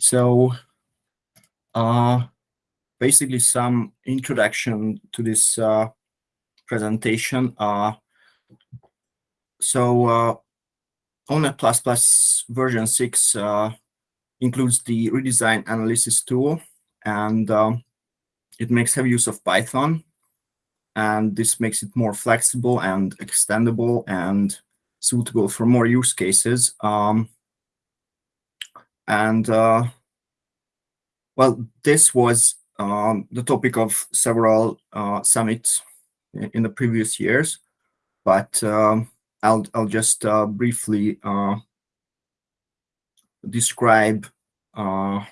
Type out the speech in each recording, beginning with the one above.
So uh, basically some introduction to this uh, presentation. Uh, so uh, OMNeT++ version 6 uh, includes the redesign analysis tool, and um, it makes heavy use of Python. And this makes it more flexible and extendable and suitable for more use cases. Um, and uh, well, this was um, the topic of several uh, summits in the previous years, but um, I'll I'll just uh, briefly uh, describe uh,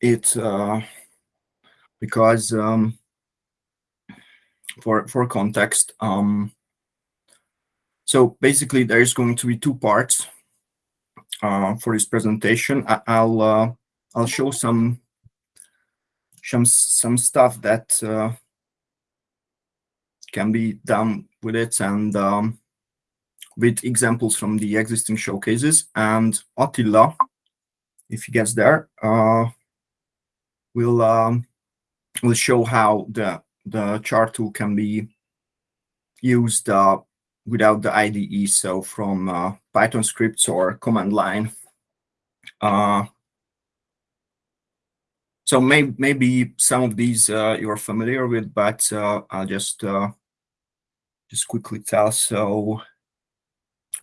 it uh, because um, for for context. Um, so basically, there is going to be two parts for this presentation. I, will uh, I'll show some some some stuff that uh, can be done with it and um, with examples from the existing showcases. And Attila, if he gets there, uh, will um, will show how the the chart tool can be used uh, without the IDE, so from uh, Python scripts or command line. Uh, so may, maybe some of these uh, you're familiar with, but uh, I'll just uh, just quickly tell. So,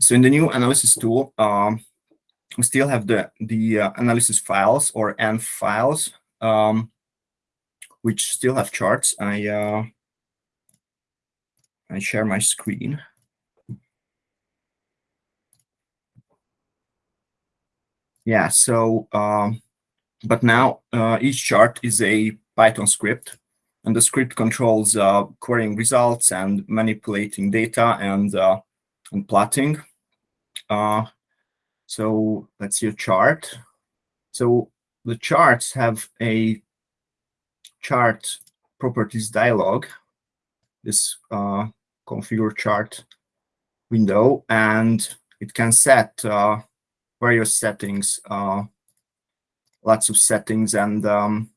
so in the new analysis tool, um, we still have the the analysis files or ANF files, um, which still have charts. I I share my screen. Yeah, so, um, but now uh, each chart is a Python script, and the script controls uh, querying results and manipulating data and, uh, and plotting. Uh, so let's see a chart. So the charts have a chart properties dialog, this uh, configure chart window, and it can set uh, various settings, uh, lots of settings, and um,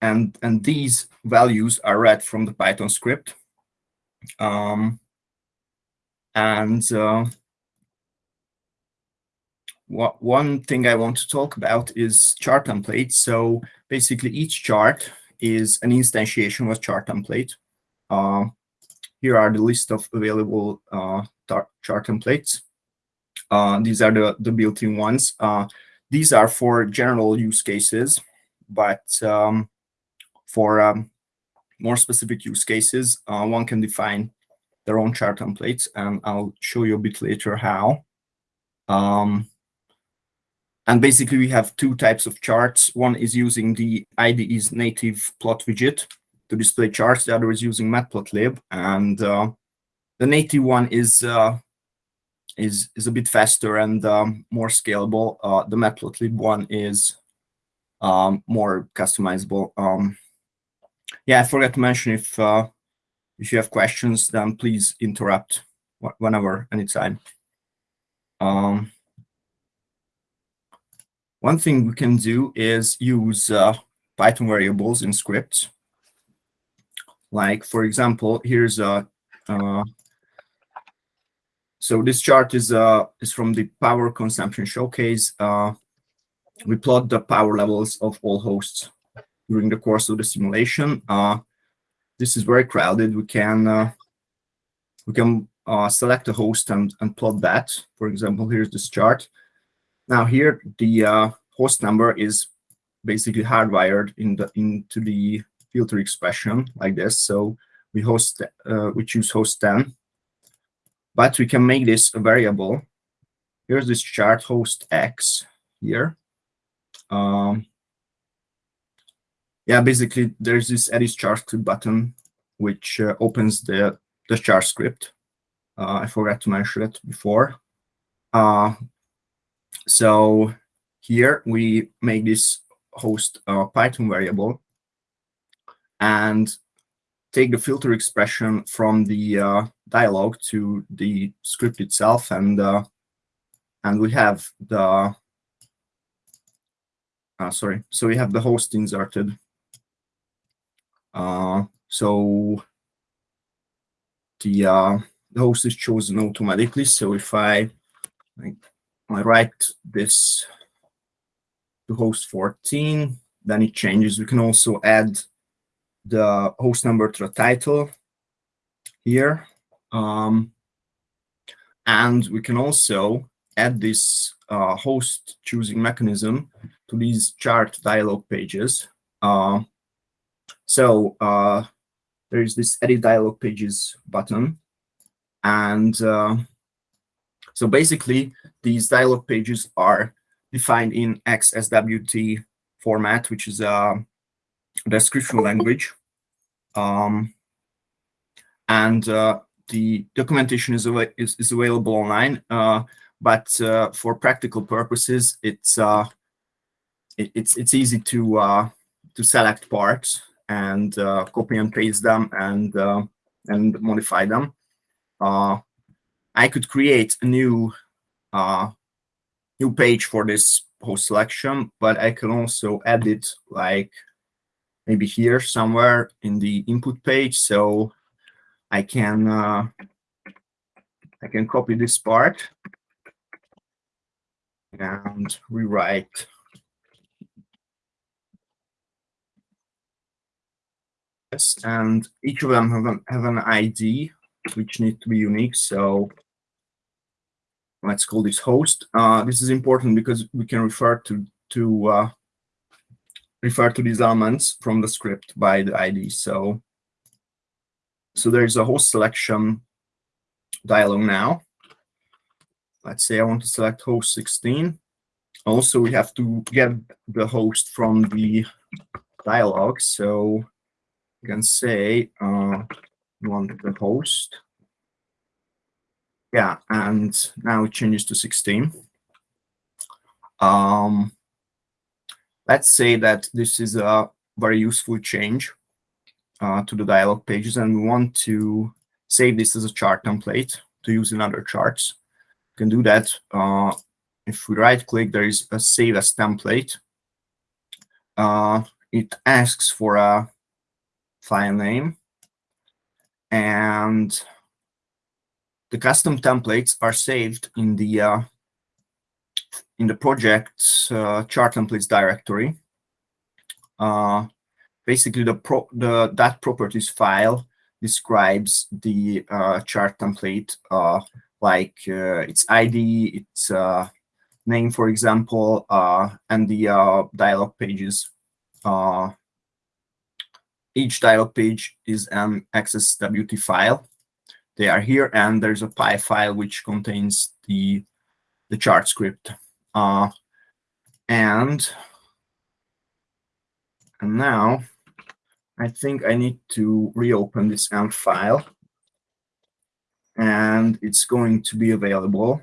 and and these values are read from the Python script. Um, and uh, what, one thing I want to talk about is chart templates. So basically, each chart is an instantiation of chart template. Uh, here are the list of available uh, chart templates. Uh, these are the, the built-in ones. Uh, these are for general use cases, but um, for um, more specific use cases, uh, one can define their own chart templates, and I'll show you a bit later how. Um, and basically, we have two types of charts. One is using the IDE's native plot widget to display charts. The other is using matplotlib, and uh, the native one is uh, is is a bit faster and um, more scalable. Uh, the matplotlib one is um, more customizable. Um, yeah, I forgot to mention if uh, if you have questions, then please interrupt whenever, anytime. Um, one thing we can do is use uh, Python variables in scripts. Like, for example, here's a uh, so this chart is uh, is from the power consumption showcase. Uh, we plot the power levels of all hosts during the course of the simulation. Uh, this is very crowded. We can uh, we can uh, select a host and, and plot that. For example, here's this chart. Now here the uh, host number is basically hardwired in the into the filter expression like this. So we host we choose host 10 but we can make this a variable. Here's this chart host X here. Um, yeah, basically there's this edit chart script button which uh, opens the the chart script. Uh, I forgot to mention it before. Uh, so here we make this host uh, Python variable and take the filter expression from the uh, dialog to the script itself and uh, and we have the uh, sorry, so we have the host inserted. Uh, so the uh, the host is chosen automatically. So if I like, I write this to host 14, then it changes. We can also add the host number to the title here. Um, and we can also add this uh, host choosing mechanism to these chart dialog pages. Uh, so uh, there is this edit dialog pages button. And uh, so basically, these dialog pages are defined in XSWT format, which is a description language. Um, and uh, the documentation is, is, is available online, uh, but uh, for practical purposes, it's uh, it, it's it's easy to to select parts and copy and paste them and and modify them. I could create a new new page for this host selection, but I can also edit like maybe here somewhere in the input page. So I can uh, I can copy this part and rewrite this. And each of them have an, have an ID which need to be unique. So let's call this host. Uh, this is important because we can refer to to uh, refer to these elements from the script by the ID. So so there's a host selection dialog now. Let's say I want to select host 16. Also, we have to get the host from the dialog. So you can say uh, want the host. Yeah, and now it changes to 16. Um, let's say that this is a very useful change uh, to the dialog pages and we want to save this as a chart template to use in other charts. You can do that. Uh, if we right click, there is a save as template. Uh, it asks for a file name and the custom templates are saved in the uh, in the project uh, chart templates directory. Uh, basically, the pro the that properties file describes the uh, chart template, uh, like uh, its ID, its uh, name, for example, and the dialog pages. each dialog page is an XSWT file. They are here, and there's a PY file which contains the the chart script. Uh, and and now I think I need to reopen this ANF file and it's going to be available,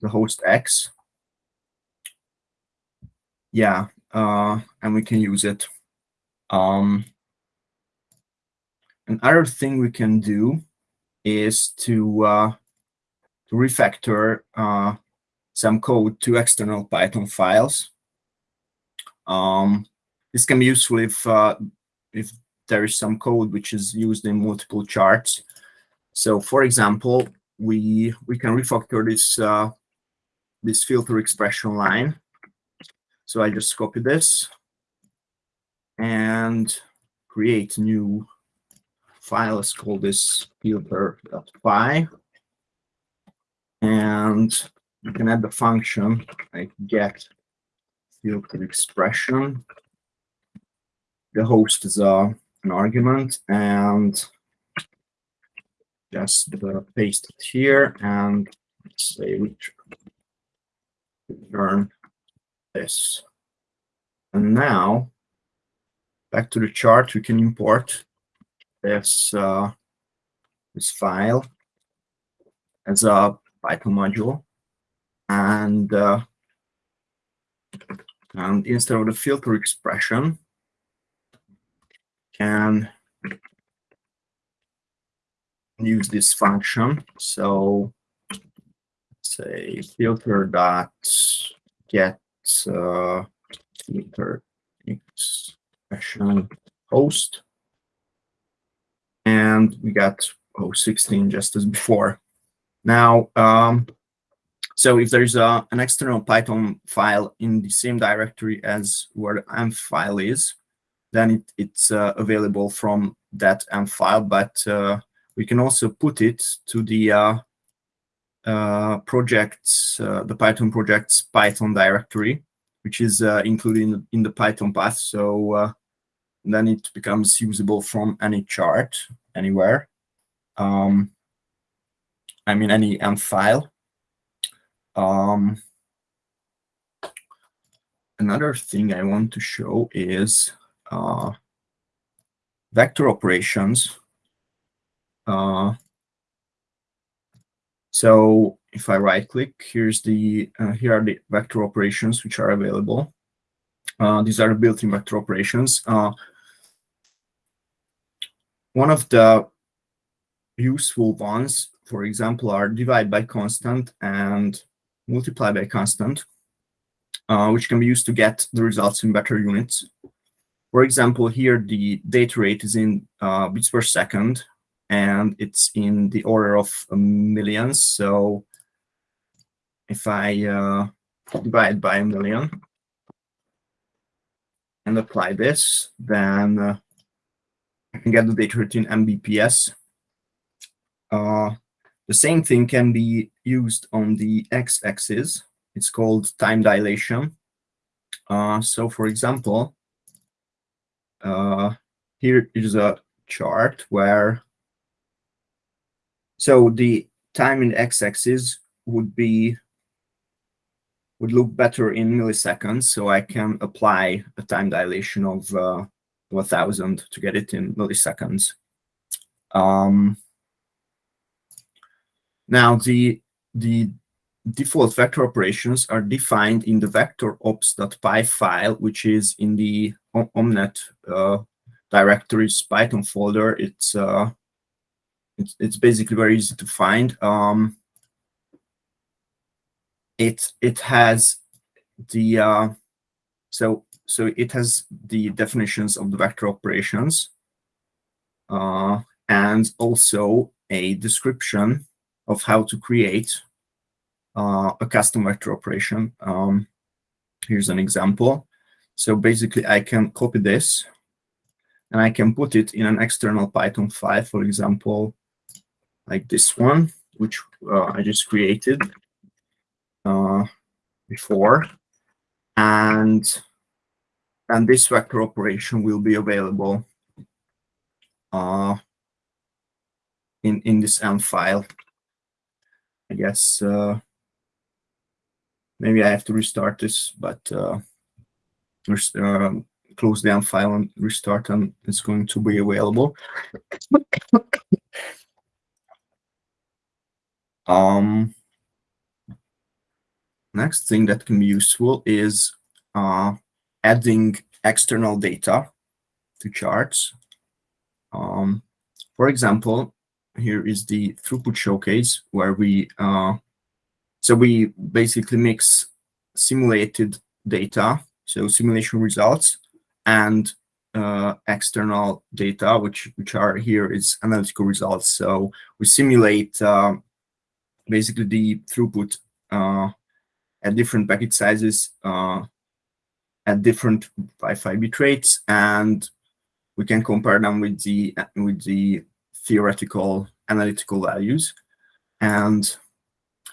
the host X. Yeah, uh, and we can use it. Um, another thing we can do is to, uh, to refactor uh, some code to external Python files. Um, this can be useful if if there is some code which is used in multiple charts. So, for example, we we can refactor this uh, this filter expression line. So I just copy this and create a new file. Let's call this filter.py. And you can add the function like get filter expression. The host is uh, an argument and just paste it here and say we return this. And now back to the chart, we can import this uh, this file as a Python module and uh, and instead of the filter expression can use this function so say filter dot get uh, filter expression host, and we got oh 16 just as before. Now, um, so if there's a, an external Python file in the same directory as where the anf file is, then it, it's uh, available from that M file, but uh, we can also put it to the uh, projects, the Python project's Python directory, which is included in the, in the, Python path. So then it becomes usable from any chart anywhere. Um, I mean, any M file. Um, another thing I want to show is uh, vector operations. Uh, so if I right click, here's the uh, here are the vector operations which are available. Uh, these are the built-in vector operations. Uh, one of the useful ones, for example, are divide by constant and multiply by constant, uh, which can be used to get the results in vector units. For example, here the data rate is in uh, bits per second, and it's in the order of millions. So if I uh, divide by a million and apply this, then uh, I can get the data rate in Mbps. Uh, the same thing can be used on the x-axis. It's called time dilation. Uh, so for example, uh, here is a chart where, so the time in x-axis would be, would look better in milliseconds. So I can apply a time dilation of uh, 1000 to get it in milliseconds. Um, now the, the default vector operations are defined in the vectorops.py file, which is in the Omnet uh, directories Python folder. It's, uh, it's, it's basically very easy to find. Um, it it has the uh, so so it has the definitions of the vector operations uh, and also a description of how to create uh, a custom vector operation. Um, here's an example. So basically, I can copy this and I can put it in an external Python file, for example, like this one, which uh, I just created uh, before. And, and this vector operation will be available uh, in, in this M file. I guess uh, maybe I have to restart this, but uh, uh, close down file and restart and it's going to be available. um, next thing that can be useful is uh, adding external data to charts. Um, for example, here is the throughput showcase where we, uh, so we basically mix simulated data, so simulation results, and uh, external data, which which are here is analytical results. So we simulate uh, basically the throughput uh, at different packet sizes, uh, at different Wi-Fi bit rates, and we can compare them with the with the theoretical analytical values. And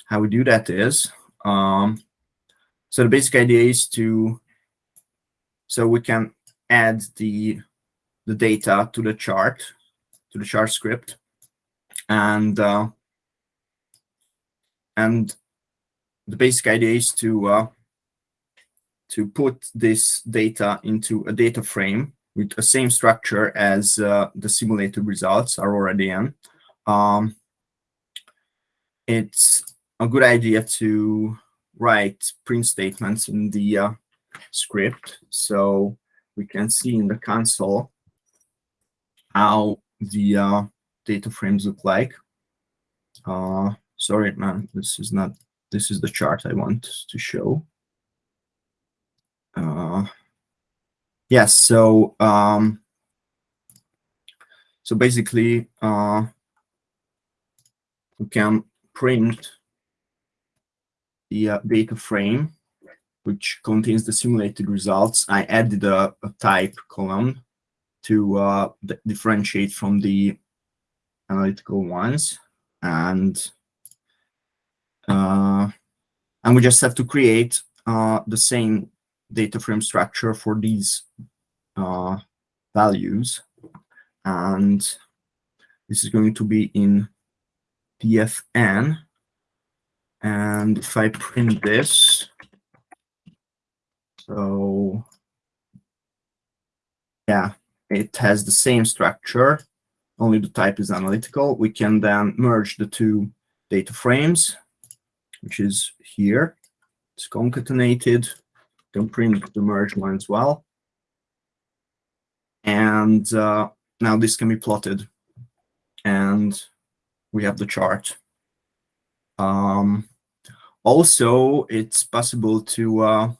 how we do that is, um, so the basic idea is to, so we can add the, the data to the chart, to the chart script, and uh, and the basic idea is to uh, to put this data into a data frame with the same structure as uh, the simulated results are already in. Um, it's a good idea to write print statements in the uh, script so we can see in the console how the uh, data frames look like. Uh, sorry, man, this is not this is the chart I want to show. Uh, yes, so um, so basically uh, we can print the uh, data frame which contains the simulated results. I added a, a type column to uh, differentiate from the analytical ones, and uh, and we just have to create uh, the same data frame structure for these uh, values, and this is going to be in dfn. And if I print this, so yeah, it has the same structure, only the type is analytical. We can then merge the two data frames, which is here. It's concatenated. Can print the merged one as well. And uh, now this can be plotted. And we have the chart. Um, also, it's possible to uh,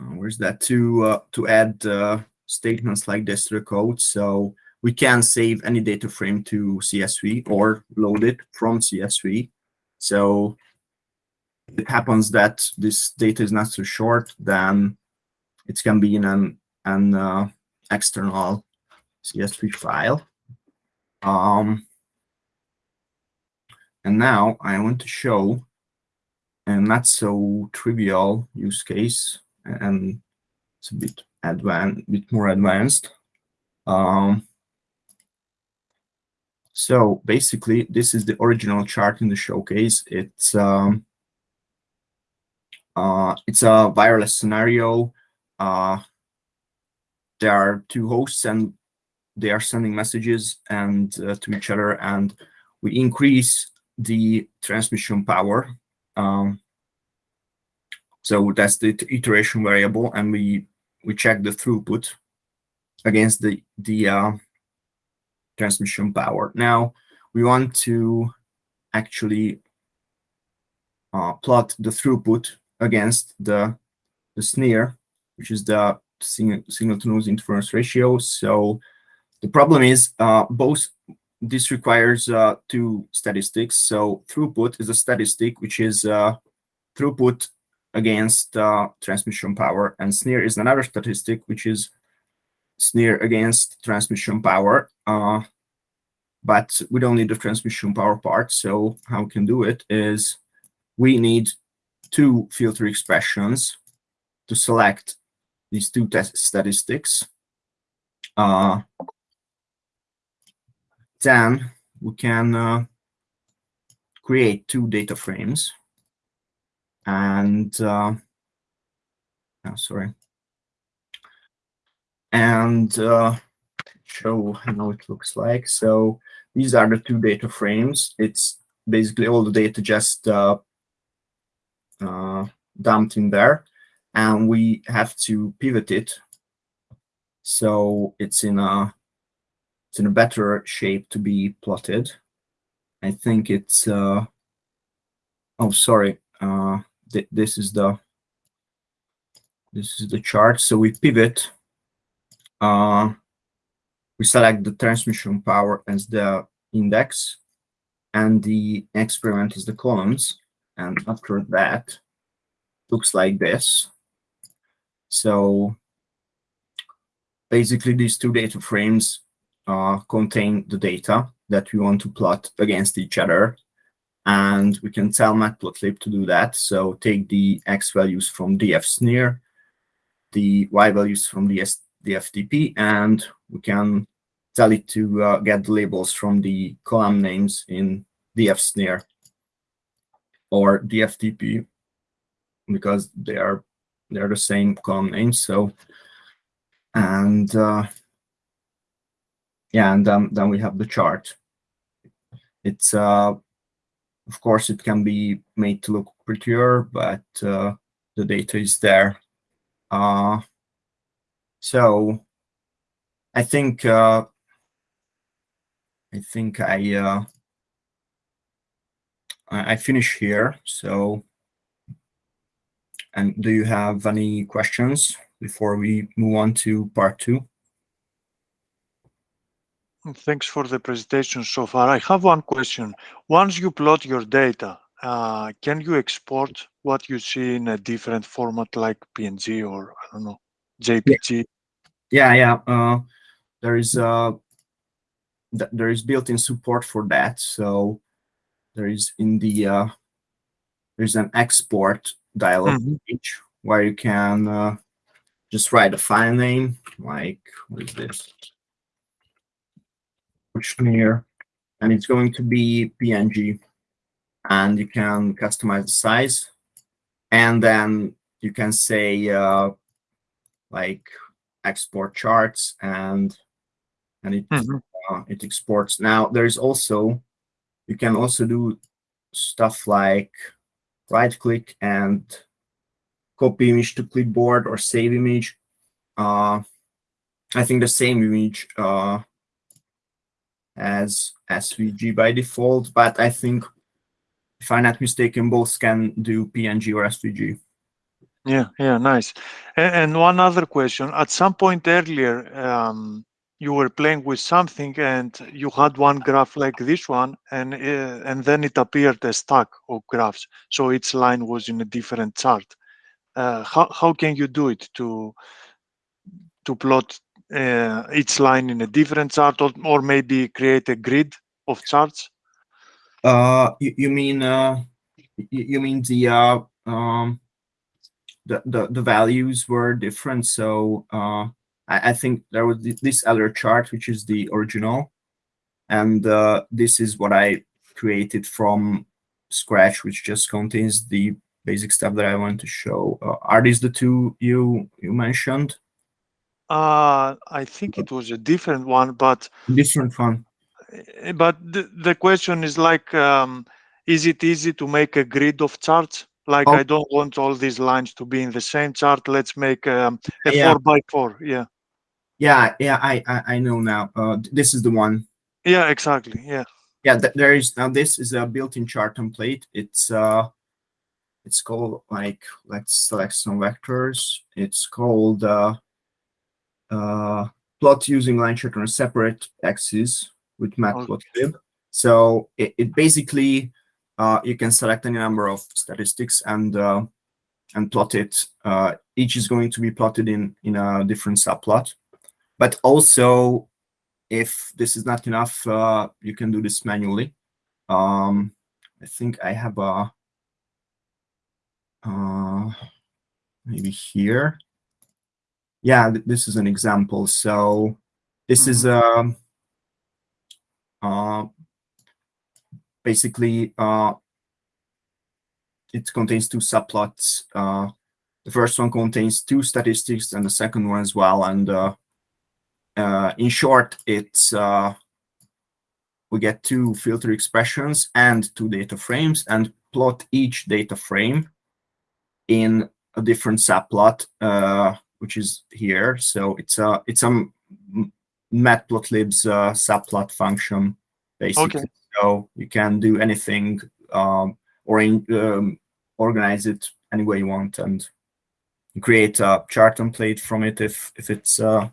uh, where's that? To uh, to add uh, statements like this to the code. So we can save any data frame to csv or load it from csv so it happens that this data is not so short then it can be in an an uh, external csv file. Um, and now i want to show a not so trivial use case and it's a bit advanced, bit more advanced. Um, so basically, this is the original chart in the showcase. It's um, uh, it's a wireless scenario. Uh, there are two hosts, and they are sending messages and uh, to each other, and we increase the transmission power. Um, so that's the iteration variable, and we we check the throughput against the the uh, transmission power. Now we want to actually uh, plot the throughput against the the SNIR, which is the signal, signal to noise interference ratio. So the problem is uh, both this requires uh, two statistics. So throughput is a statistic which is uh, throughput against uh, transmission power, and SNIR is another statistic, which is SNIR against transmission power. Uh, but we don't need the transmission power part, so how we can do it is we need two filter expressions to select these two statistics. Then we can uh, create two data frames and uh, oh, sorry, and uh, show how it looks like. So these are the two data frames. It's basically all the data just uh, uh, dumped in there, and we have to pivot it so it's in a it's in a better shape to be plotted. I think it's uh, oh sorry uh, th this is the this is the chart. So we pivot. Uh, we select the transmission power as the index, and the experiment is the columns. And after that, looks like this. So basically, these two data frames uh, contain the data that we want to plot against each other and we can tell matplotlib to do that. So take the x values from df the y values from the dftp, and we can tell it to uh, get the labels from the column names in df or dftp because they are they're the same column names. So and uh, yeah, and then then we have the chart. It's uh, of course, it can be made to look prettier, but uh, the data is there. Uh, so I think uh, I think I uh, I, I finish here. So, and do you have any questions before we move on to part two? Thanks for the presentation so far. I have one question. Once you plot your data, uh, can you export what you see in a different format like PNG or I don't know JPG? Yeah, yeah. Uh, there is uh, th there is built-in support for that. So there is in the uh, there's an export dialog Mm -hmm. page where you can uh, just write a file name like what is this? Kushner, and it's going to be PNG, and you can customize the size, and then you can say uh, like export charts, and and it Mm -hmm. uh, it exports. Now there is also you can also do stuff like right click and copy image to clipboard or save image. Uh, I think the same image uh, as SVG by default, but I think if I'm not mistaken, both can do PNG or SVG. Yeah, yeah, nice. And, and one other question. At some point earlier, um, you were playing with something and you had one graph like this one and uh, and then it appeared a stack of graphs so each line was in a different chart uh, how, how can you do it to to plot uh, each line in a different chart or, or maybe create a grid of charts uh you, you mean uh you mean the uh um the, the the values were different so uh I, I think there was this other chart, which is the original. And uh, this is what I created from scratch, which just contains the basic stuff that I want to show. Uh, are these the two you you mentioned? Uh, I think it was a different one, but different one. Eh, but the, the question is like, um, is it easy to make a grid of charts? Like, oh. I don't want all these lines to be in the same chart. Let's make um, a yeah. four by four. Yeah. Yeah, yeah, I, I, I know now. Uh, this is the one. Yeah, exactly. Yeah. Yeah, th there is now. This is a built-in chart template. It's uh, it's called like let's select some vectors. It's called uh, uh, plot using line chart on a separate axis with matplotlib. Okay. So it, it basically uh, you can select any number of statistics and uh, and plot it. Uh, each is going to be plotted in in a different subplot. But also, if this is not enough, uh, you can do this manually. Um, I think I have a, uh, maybe here. Yeah, th this is an example. So this mm -hmm. is a uh, basically uh, it contains two subplots. Uh, the first one contains two statistics and the second one as well. And uh, uh, in short, it's uh, we get two filter expressions and two data frames and plot each data frame in a different subplot, uh, which is here. So it's a it's a matplotlib's uh, subplot function basically. Okay. So you can do anything um, or in, um, organize it any way you want and create a chart template from it if if it's uh,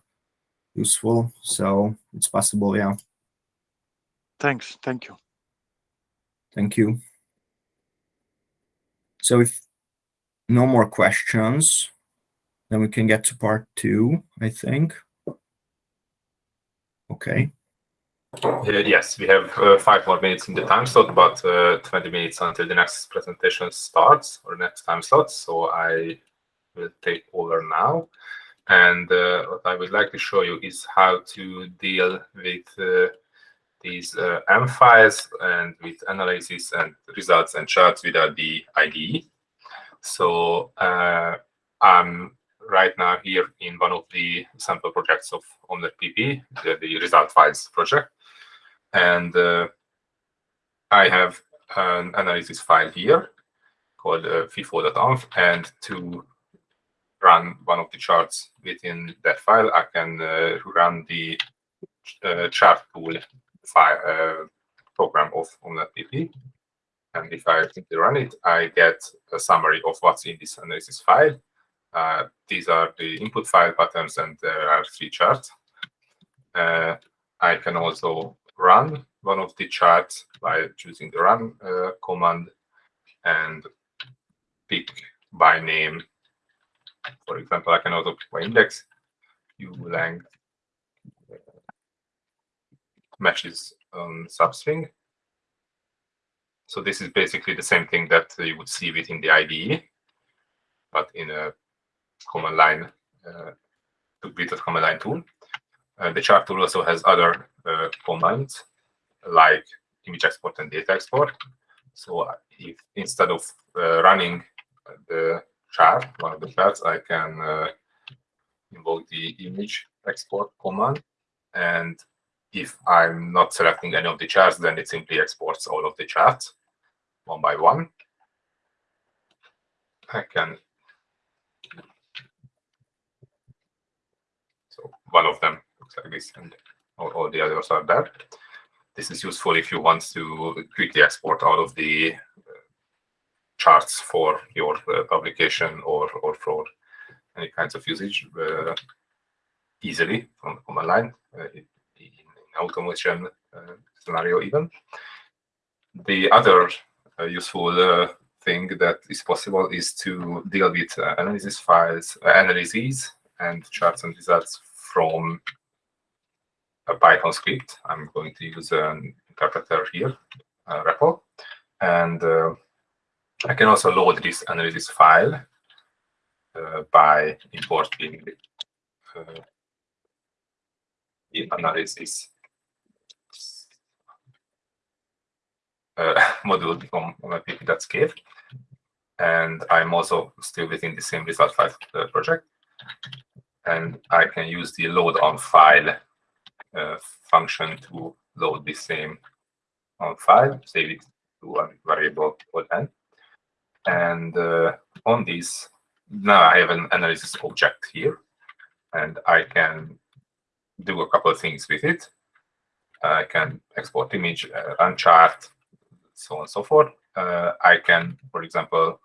useful. So it's possible, yeah. Thanks. Thank you. Thank you. So if no more questions, then we can get to part two, I think. Okay. Uh, yes, we have uh, five more minutes in the time slot, but uh, 20 minutes until the next presentation starts or next time slot. So I will take over now. And uh, what I would like to show you is how to deal with uh, these uh, M files and with analysis and results and charts without the IDE. So I'm right now here in one of the sample projects of PP, the, the result files project. And uh, I have an analysis file here called uh, FIFO.anf. And to run one of the charts within that file, I can uh, run the uh, chart tool file uh, program of OmnetPP. And if I run it, I get a summary of what's in this analysis file. Uh, these are the input file patterns, and there are three charts. Uh, I can also run one of the charts by choosing the run uh, command and pick by name. For example, I can also pick by index, u length matches um, substring. So this is basically the same thing that you would see within the IDE, but in a command line, uh, with a command line tool. Uh, the chart tool also has other uh, commands like image export and data export. So if instead of running the chart, one of the charts, I can invoke the image export command. And if I'm not selecting any of the charts, then it simply exports all of the charts one by one. I can so one of them looks like this and all, all the others are there. This is useful if you want to quickly export out of the uh, charts for your uh, publication or, or for any kinds of usage uh, easily from the command line in, in automation scenario even. The other useful thing that is possible is to deal with uh, analysis files, uh, analyses, and charts and results from a Python script. I'm going to use an interpreter here, uh. And uh, I can also load this analysis file uh, by importing uh, the analysis uh, module from pp.scave. And I'm also still within the same result file uh, project. And I can use the load anf file uh, function to load the same anf file, save it to a variable called n. And uh, on this, now I have an analysis object here, and I can do a couple of things with it. I can export image, uh, run chart, so on and so forth. Uh, I can, for example,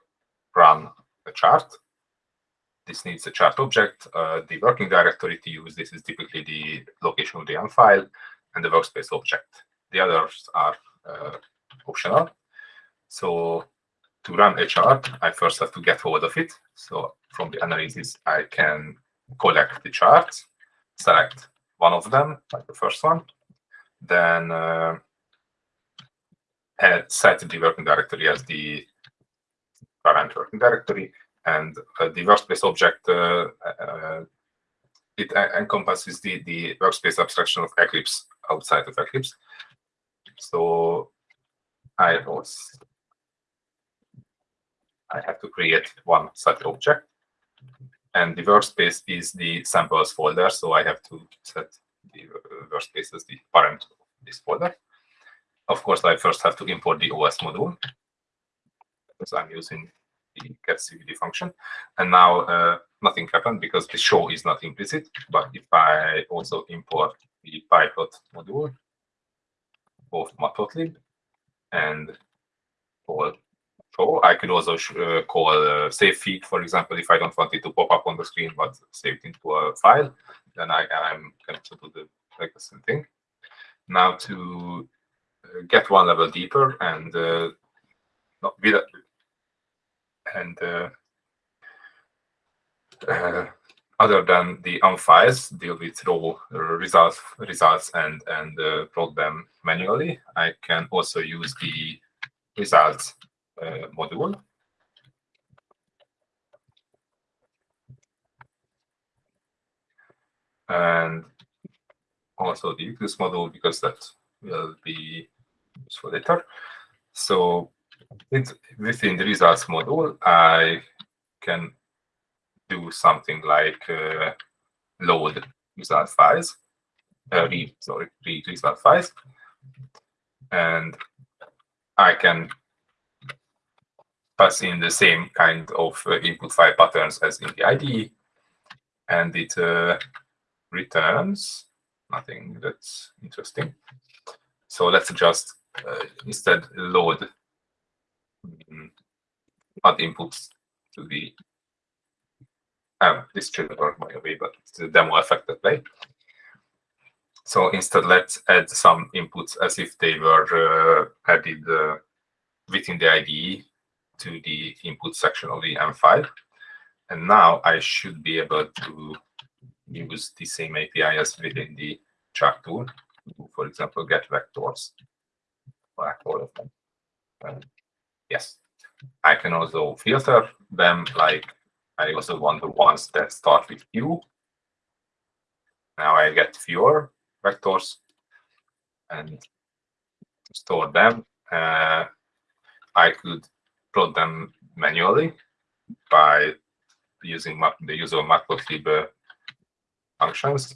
run a chart this needs a chart object, uh, the working directory to use. This is typically the location of the YAML file and the workspace object. The others are uh, optional. So to run a chart, I first have to get hold of it. So from the analysis, I can collect the charts, select one of them, like the first one, then uh, set the working directory as the current working directory, and uh, the workspace object uh, uh, it encompasses the the workspace abstraction of Eclipse outside of Eclipse. So I was I have to create one such object, and the workspace is the samples folder. So I have to set the workspace as the parent of this folder. Of course, I first have to import the OS module because I'm using the getcwd function. And now uh, nothing happened because the show is not implicit. But if I also import the pyplot module, both matplotlib and call show, I could also uh, call uh, savefig, for example, if I don't want it to pop up on the screen, but save it into a file, then I, I'm going to do the like the same thing. Now to uh, get one level deeper and uh, not, without, and uh, uh, other than the ANF files deal with raw results results and and uh, plot them manually i can also use the results uh, module. And also the eclipse module because that will be useful later. So it, within the results module, I can do something like uh, load result files, uh, read, sorry, read result files. And I can pass in the same kind of uh, input file patterns as in the IDE, and it uh, returns nothing that's interesting. So let's just uh, instead load add inputs to the um, this should work by the way, but it's the demo affected play. So instead, let's add some inputs as if they were uh, added uh, within the IDE to the input section of the M file. And now I should be able to use the same API as within the chart tool. For example, get vectors for all of them. Um, yes, I can also filter them like I also want the ones that start with Q. Now I get fewer vectors and store them. Uh, I could plot them manually by using the usual matplotlib functions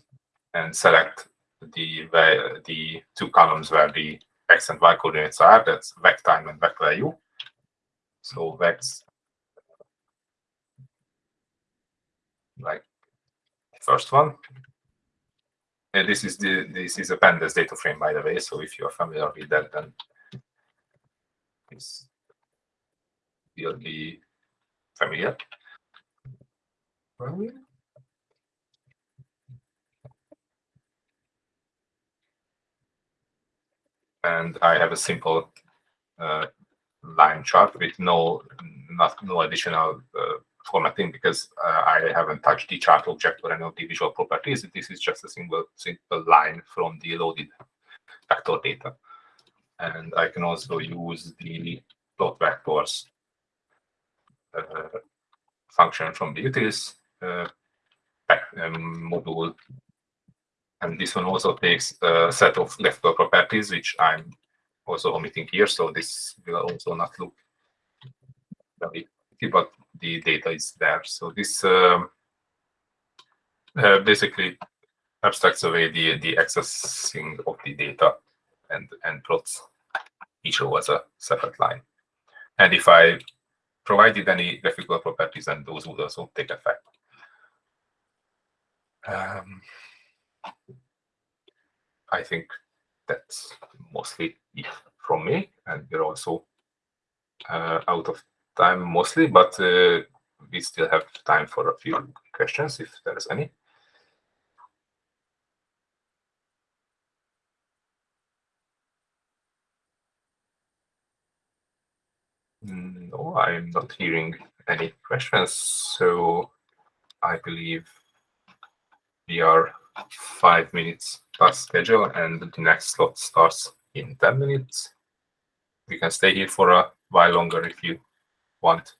and select the the two columns where the x and y coordinates are. That's vec time and vec value. So that's like the first one. And this is the this is a pandas data frame by the way. So if you are familiar with that, then this will be familiar. And I have a simple uh, line chart with no not no additional uh, formatting because uh, I haven't touched the chart object or any of the visual properties. This is just a single simple line from the loaded vector data. And I can also use the plot vectors uh, function from the utils uh, um, module. And this one also takes a set of lexical properties, which I'm also omitting here. So this will also not look very but the data is there. So this um, uh, basically abstracts away the, the accessing of the data and, and plots each row as a separate line. And if I provided any graphical properties, then those would also take effect. Um, I think that's mostly from me, and we're also uh, out of time mostly, but uh, we still have time for a few questions if there's any. No, I'm not hearing any questions. So I believe we are five minutes past schedule and the next slot starts in 10 minutes. We can stay here for a while longer if you want.